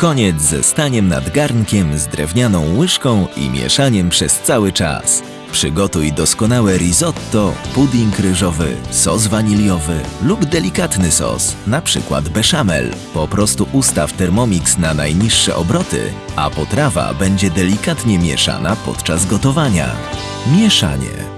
Koniec ze staniem nad garnkiem z drewnianą łyżką i mieszaniem przez cały czas. Przygotuj doskonałe risotto, pudding ryżowy, sos waniliowy lub delikatny sos, na przykład bechamel. Po prostu ustaw Thermomix na najniższe obroty, a potrawa będzie delikatnie mieszana podczas gotowania. Mieszanie.